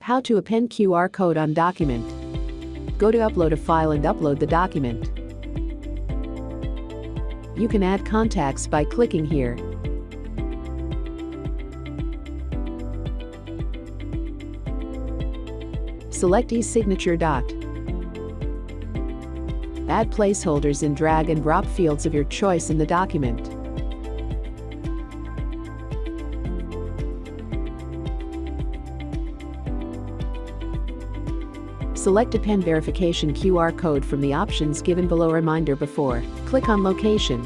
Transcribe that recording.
How to append QR code on document. Go to upload a file and upload the document. You can add contacts by clicking here. Select e-signature dot. Add placeholders in drag and drop fields of your choice in the document. Select Append Verification QR code from the options given below reminder before. Click on Location.